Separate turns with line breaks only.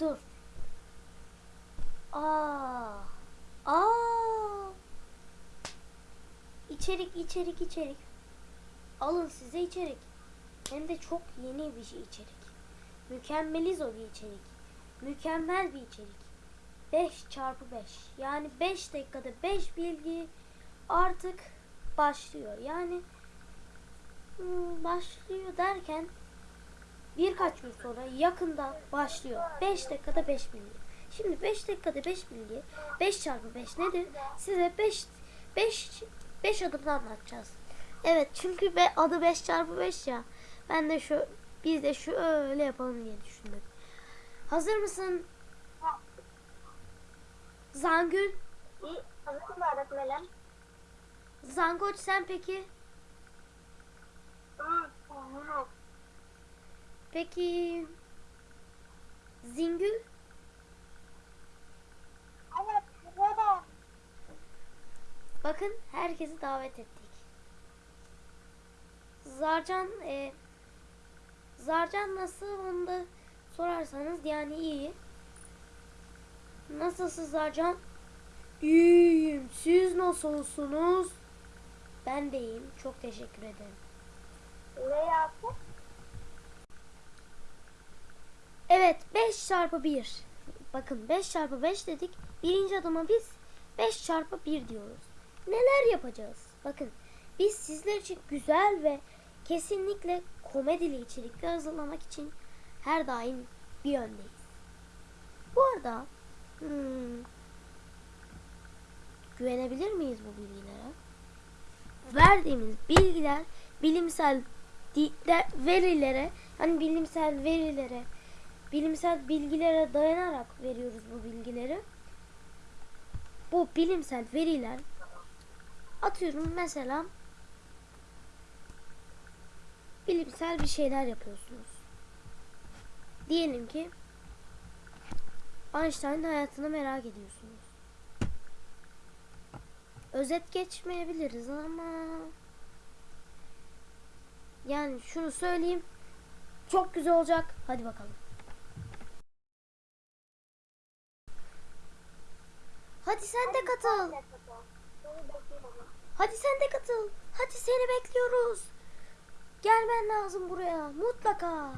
Dur. Aa. Aa. İçerik, içerik, içerik. Alın size içerik. Hem de çok yeni bir şey içerik. Mükemmelizo bir içerik. Mükemmel bir içerik. 5 çarpı 5. Yani 5 dakikada 5 bilgi artık başlıyor. Yani hmm, başlıyor derken birkaç gün sonra yakında başlıyor. 5 dakikada 5 bilgi. Şimdi 5 dakikada 5 bilgi 5 çarpı 5 nedir? Size 5 5 5 adımda anlatacağız. Evet çünkü be, adı 5 çarpı 5 ya. Ben de şu biz de şu öyle yapalım diye düşündüm. Hazır mısın? Zangül,
İyi, hazırsın öğretmenim.
Zangoç sen peki?
Hı.
Peki Zingül?
Evet, burada.
Bakın herkesi davet ettik. Zarcan e, Zarcan nasıl onu da sorarsanız yani iyi. Nasılsın Zarcan? İyiyim. Siz nasılsınız? Ben de iyiyim. Çok teşekkür ederim.
Ne yaptın?
Evet 5 çarpı 1. Bakın 5 çarpı 5 dedik. Birinci adıma biz 5 çarpı 1 diyoruz. Neler yapacağız? Bakın biz sizler için güzel ve kesinlikle komedili içerikler hazırlamak için her daim bir yöndeyiz. Bu arada hmm, güvenebilir miyiz bu bilgilere? Verdiğimiz bilgiler bilimsel verilere hani bilimsel verilere bilimsel bilgilere dayanarak veriyoruz bu bilgileri. Bu bilimsel veriler atıyorum mesela bilimsel bir şeyler yapıyorsunuz. Diyelim ki Einstein'ın hayatını merak ediyorsunuz. Özet geçmeyebiliriz ama yani şunu söyleyeyim çok güzel olacak. Hadi bakalım. Hadi sen de katıl. Hadi sen de katıl. Hadi seni bekliyoruz. Gelmen lazım buraya mutlaka.